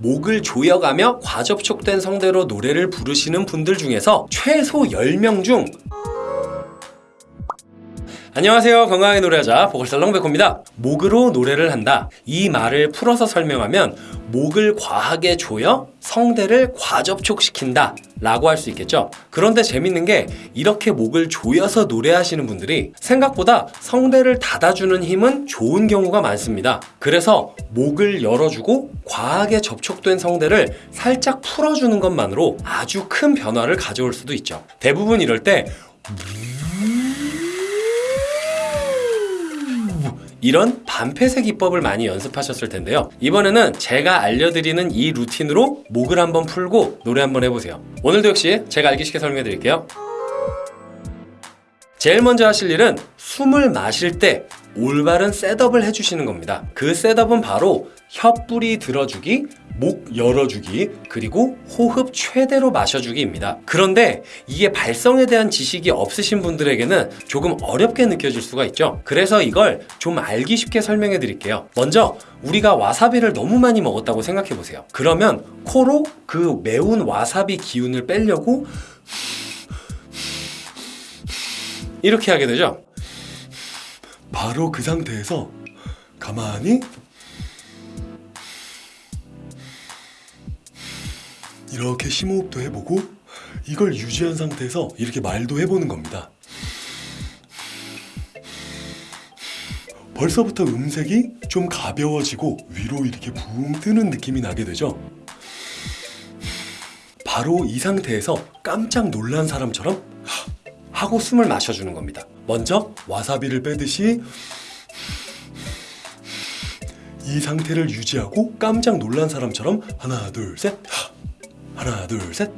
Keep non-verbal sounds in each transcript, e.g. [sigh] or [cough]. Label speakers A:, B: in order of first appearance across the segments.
A: 목을 조여가며 과접촉된 성대로 노래를 부르시는 분들 중에서 최소 10명 중 안녕하세요. 건강하게 노래하자 보컬살롱 백호입니다. 목으로 노래를 한다. 이 말을 풀어서 설명하면 목을 과하게 조여 성대를 과접촉시킨다 라고 할 수 있겠죠. 그런데 재밌는 게 이렇게 목을 조여서 노래하시는 분들이 생각보다 성대를 닫아주는 힘은 좋은 경우가 많습니다. 그래서 목을 열어주고 과하게 접촉된 성대를 살짝 풀어주는 것만으로 아주 큰 변화를 가져올 수도 있죠. 대부분 이럴 때 이런 반폐쇄 기법을 많이 연습하셨을 텐데요. 이번에는 제가 알려드리는 이 루틴으로 목을 한번 풀고 노래 한번 해보세요. 오늘도 역시 제가 알기 쉽게 설명해 드릴게요. 제일 먼저 하실 일은 숨을 마실 때 올바른 셋업을 해주시는 겁니다. 그 셋업은 바로 혀뿌리 들어주기, 목 열어주기, 그리고 호흡 최대로 마셔주기입니다. 그런데 이게 발성에 대한 지식이 없으신 분들에게는 조금 어렵게 느껴질 수가 있죠. 그래서 이걸 좀 알기 쉽게 설명해 드릴게요. 먼저 우리가 와사비를 너무 많이 먹었다고 생각해 보세요. 그러면 코로 그 매운 와사비 기운을 빼려고 이렇게 하게 되죠. 바로 그 상태에서 가만히 이렇게 심호흡도 해보고 이걸 유지한 상태에서 이렇게 말도 해보는 겁니다. 벌써부터 음색이 좀 가벼워지고 위로 이렇게 붕 뜨는 느낌이 나게 되죠. 바로 이 상태에서 깜짝 놀란 사람처럼 하고 숨을 마셔주는 겁니다. 먼저 와사비를 빼듯이 이 상태를 유지하고 깜짝 놀란 사람처럼 하나 둘셋 하나 둘셋.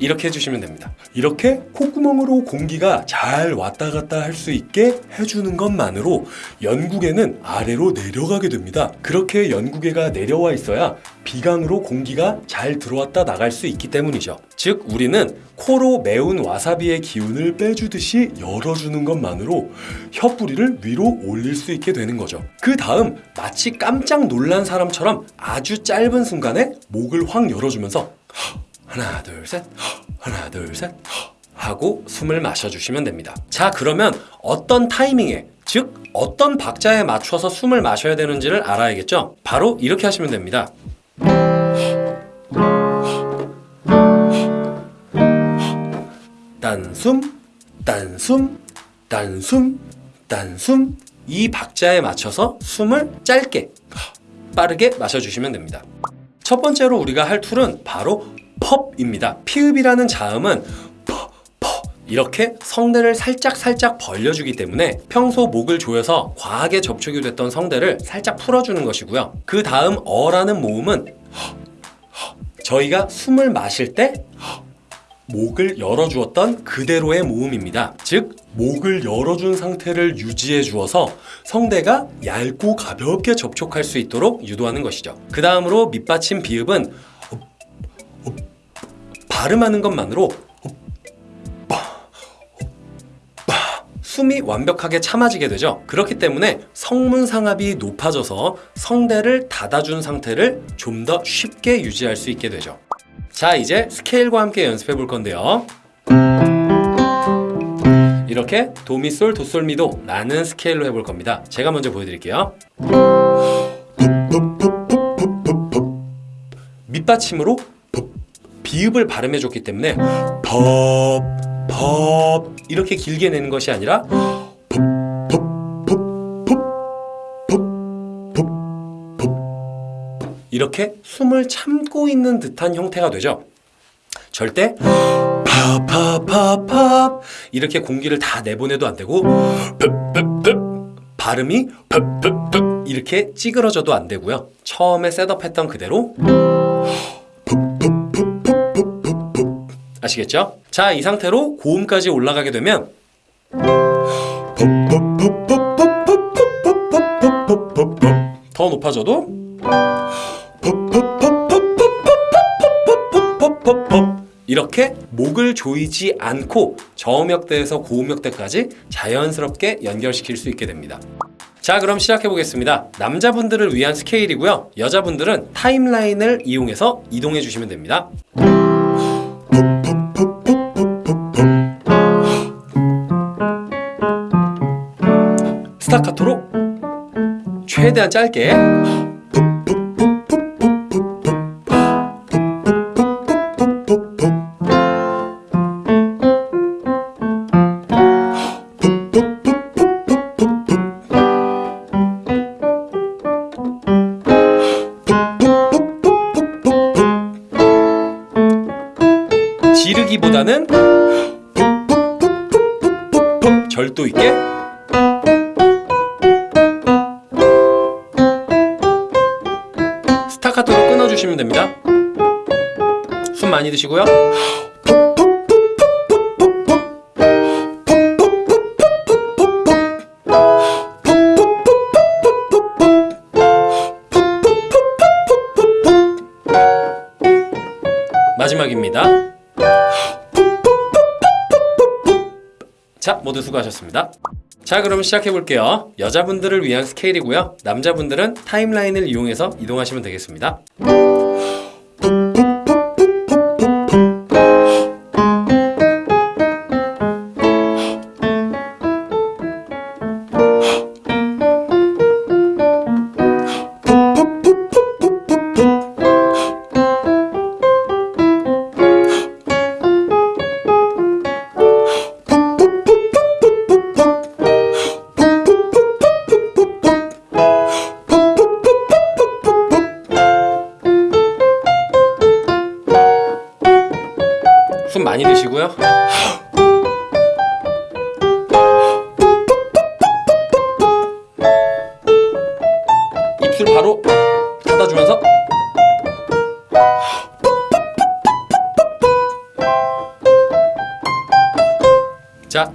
A: 이렇게 해주시면 됩니다. 이렇게 콧구멍으로 공기가 잘 왔다 갔다 할 수 있게 해주는 것만으로 연구개는 아래로 내려가게 됩니다. 그렇게 연구개가 내려와 있어야 비강으로 공기가 잘 들어왔다 나갈 수 있기 때문이죠. 즉 우리는 코로 매운 와사비의 기운을 빼주듯이 열어주는 것만으로 혀뿌리를 위로 올릴 수 있게 되는 거죠. 그 다음 마치 깜짝 놀란 사람처럼 아주 짧은 순간에 목을 확 열어주면서 하나 둘셋. 하나 둘셋. 하고 숨을 마셔주시면 됩니다. 자 그러면 어떤 타이밍에 즉 어떤 박자에 맞춰서 숨을 마셔야 되는지를 알아야겠죠? 바로 이렇게 하시면 됩니다. 딴숨 딴숨 딴숨 딴숨. 이 박자에 맞춰서 숨을 짧게 빠르게 마셔주시면 됩니다 첫 번째로 우리가 할 tool은 바로 펍입니다. 피읖이라는 자음은 이렇게 성대를 살짝 살짝 벌려주기 때문에 평소 목을 조여서 과하게 접촉이 됐던 성대를 살짝 풀어주는 것이고요. 그 다음 어라는 모음은 저희가 숨을 마실 때 목을 열어주었던 그대로의 모음입니다. 즉 목을 열어준 상태를 유지해 주어서 성대가 얇고 가볍게 접촉할 수 있도록 유도하는 것이죠. 그 다음으로 밑받침 비읍은 발음하는 것만으로 숨이 완벽하게 참아지게 되죠. 그렇기 때문에 성문상압이 높아져서 성대를 닫아준 상태를 좀 더 쉽게 유지할 수 있게 되죠 자 이제 스케일과 함께 연습해 볼 건데요. 이렇게 도미솔 도솔미도 라는 스케일로 해볼 겁니다. 제가 먼저 보여드릴게요. 밑받침으로 비읍을 발음해 줬기 때문에 법, 법 이렇게 길게 내는 것이 아니라 이렇게 숨을 참고 있는 듯한 형태가 되죠 절대 팝팝팝팝 이렇게 공기를 다 내보내도 안 되고 발음이 이렇게 찌그러져도 안 되고요 처음에 셋업했던 그대로 아시겠죠? 자, 이 상태로 고음까지 올라가게 되면 더 높아져도 이렇게 목을 조이지 않고 저음역대에서 고음역대까지 자연스럽게 연결시킬 수 있게 됩니다. 자 그럼 시작해 보겠습니다. 남자분들을 위한 스케일이고요. 여자분들은 타임라인을 이용해서 이동해 주시면 됩니다. 스타카토로 최대한 짧게 절도 있게 스타카토로 끊어주시면 됩니다. 숨 많이 드시고요. 모두 수고하셨습니다. 자, 그럼 시작해 볼게요. 여자분들을 위한 스케일이고요. 남자분들은 타임라인을 이용해서 이동하시면 되겠습니다.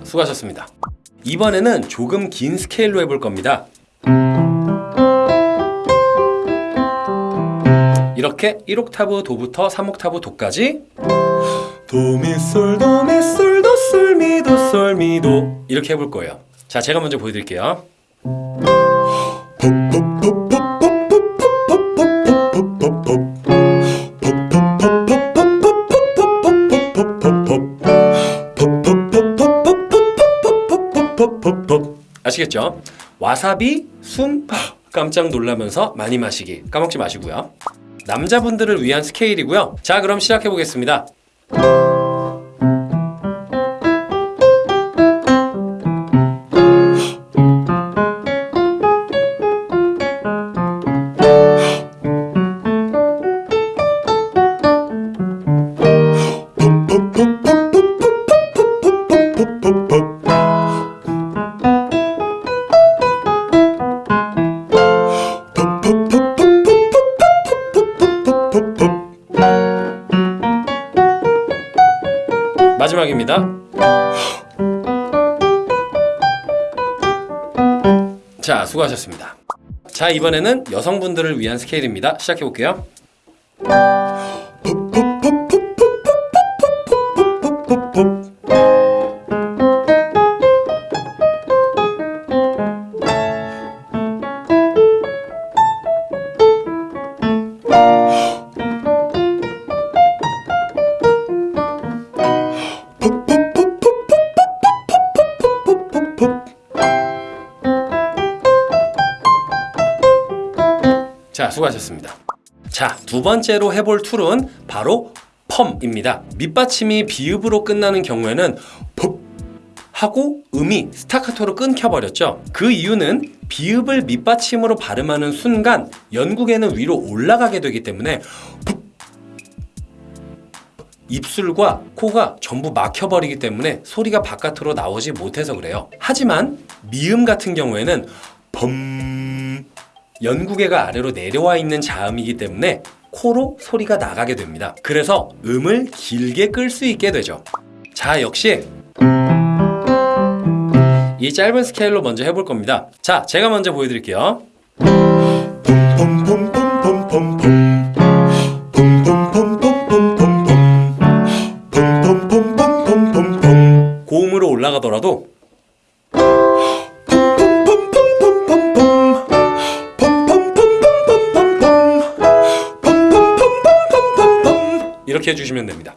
A: 수고하셨습니다. 이번에는 조금 긴 스케일로 해볼 겁니다. 이렇게 1옥타브 도부터 3옥타브 도까지 도미솔 도미솔 도솔 미 도 솔 미도 이렇게 해볼 거예요. 자, 제가 먼저 보여드릴게요. 아시겠죠? 와사비, 숨, [laughs] 깜짝 놀라면서 많이 마시기 까먹지 마시고요. 남자분들을 위한 스케일이고요. 자, 그럼 시작해 보겠습니다. 마지막입니다. 자, 수고하셨습니다. 자, 이번에는 여성분들을 위한 스케일입니다. 시작해 볼게요. 자, 수고하셨습니다. 자, 두 번째로 해볼 tool은 바로 펌입니다. 밑받침이 비읍으로 끝나는 경우에는 펍 하고 음이 스타카토로 끊겨버렸죠. 그 이유는 비읍을 밑받침으로 발음하는 순간 연구개는 위로 올라가게 되기 때문에 입술과 코가 전부 막혀버리기 때문에 소리가 바깥으로 나오지 못해서 그래요. 하지만 미음 같은 경우에는 범 연구개가 아래로 내려와 있는 자음이기 때문에 코로 소리가 나가게 됩니다. 그래서 음을 길게 끌 수 있게 되죠. 자, 역시 이 짧은 스케일로 먼저 해볼 겁니다. 자, 제가 먼저 보여드릴게요. 이렇게 해주시면 됩니다.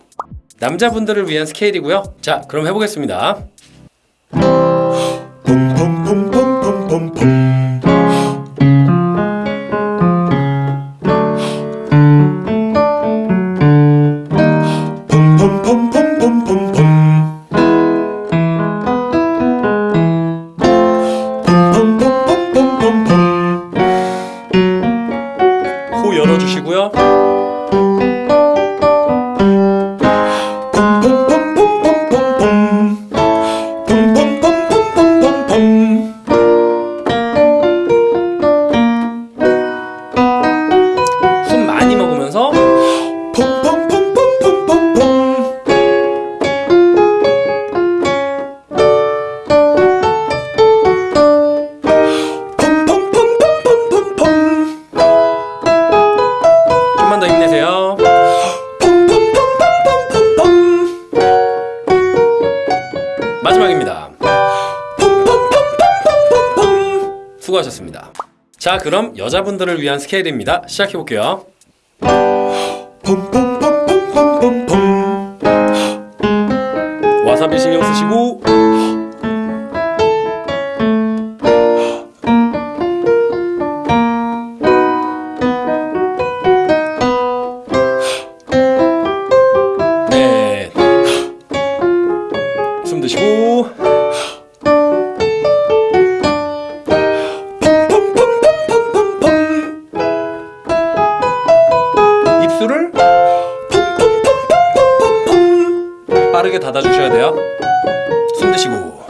A: 남자분들을 위한 스케일이고요. 자, 그럼 해보겠습니다. 자, 그럼 여자분들을 위한 스케일입니다. 시작해 볼게요. 와사비 신경 쓰시고 입술을 빠르게 닫아주셔야 돼요. 숨 드시고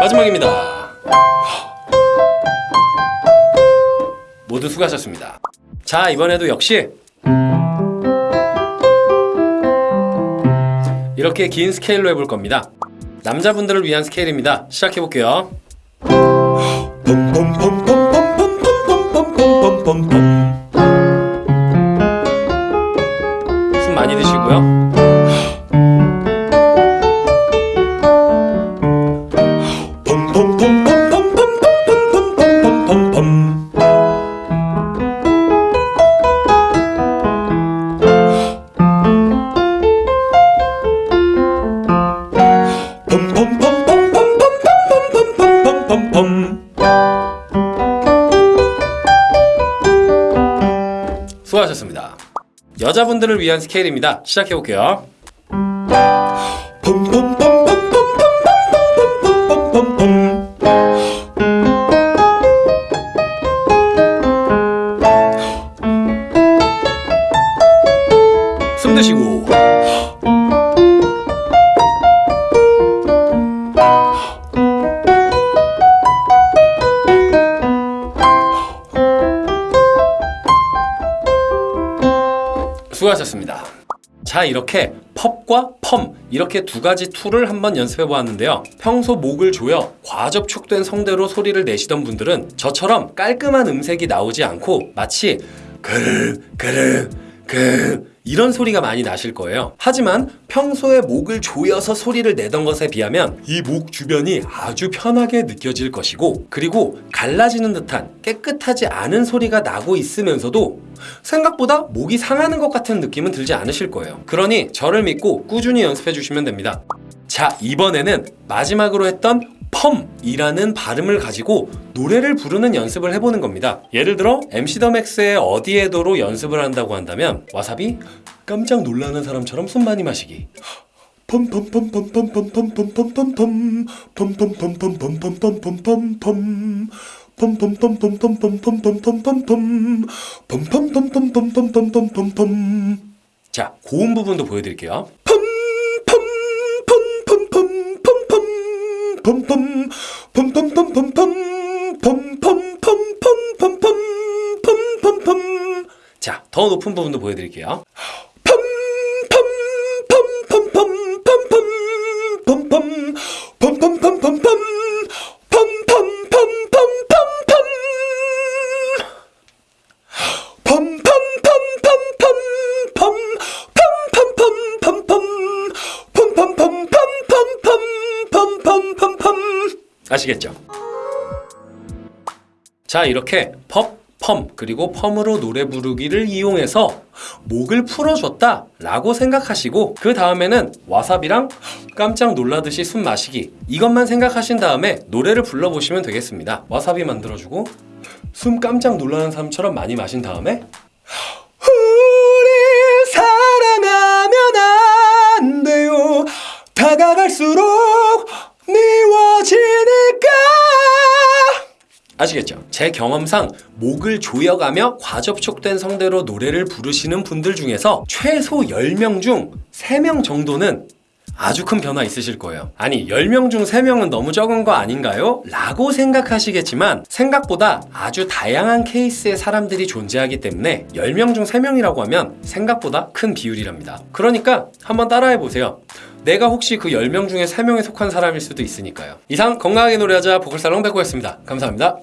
A: 마지막입니다. 모두 수고하셨습니다. 자, 이번에도 역시 이렇게 긴 스케일로 해볼 겁니다. 남자분들을 위한 스케일입니다. 시작해 볼게요. 여자분들을 위한 스케일입니다. 시작해 볼게요. 숨 드시고 자 이렇게 펍과 펌 이렇게 두 가지 tool을 한번 연습해 보았는데요. 평소 목을 조여 과접촉된 성대로 소리를 내시던 분들은 저처럼 깔끔한 음색이 나오지 않고 마치 그르 그르 그 이런 소리가 많이 나실 거예요. 하지만 평소에 목을 조여서 소리를 내던 것에 비하면 이 목 주변이 아주 편하게 느껴질 것이고 그리고 갈라지는 듯한 깨끗하지 않은 소리가 나고 있으면서도 생각보다 목이 상하는 것 같은 느낌은 들지 않으실 거예요. 그러니 저를 믿고 꾸준히 연습해 주시면 됩니다. 자, 이번에는 마지막으로 했던 펌이라는 발음을 가지고 노래를 부르는 연습을 해보는 겁니다. 예를 들어 MC 더 맥스의 어디에도로 연습을 한다고 한다면 와사비 깜짝 놀라는 사람처럼 숨 많이 마시기. 자, 고음 부분도 보여드릴게요. 자, 더 높은 부분도 보여드릴게요. 아시겠죠? 자 이렇게 펍, 펌 그리고 펌으로 노래 부르기를 이용해서 목을 풀어줬다 라고 생각하시고 그 다음에는 와사비랑 깜짝 놀라듯이 숨 마시기 이것만 생각하신 다음에 노래를 불러보시면 되겠습니다 와사비 만들어주고 숨 깜짝 놀라는 사람처럼 많이 마신 다음에 우리 사랑하면 안 돼요 다가갈수록 미워지니까 아시겠죠? 제 경험상 목을 조여가며 과접촉된 성대로 노래를 부르시는 분들 중에서 최소 10명 중 3명 정도는 아주 큰 변화 있으실 거예요. 아니, 10명 중 3명은 너무 적은 거 아닌가요? 라고 생각하시겠지만 생각보다 아주 다양한 케이스의 사람들이 존재하기 때문에 10명 중 3명이라고 하면 생각보다 큰 비율이랍니다. 그러니까 한번 따라해 보세요. 내가 혹시 그 10명 중에 3명에 속한 사람일 수도 있으니까요. 이상 건강하게 노래하자 보컬살롱 백호였습니다. 감사합니다.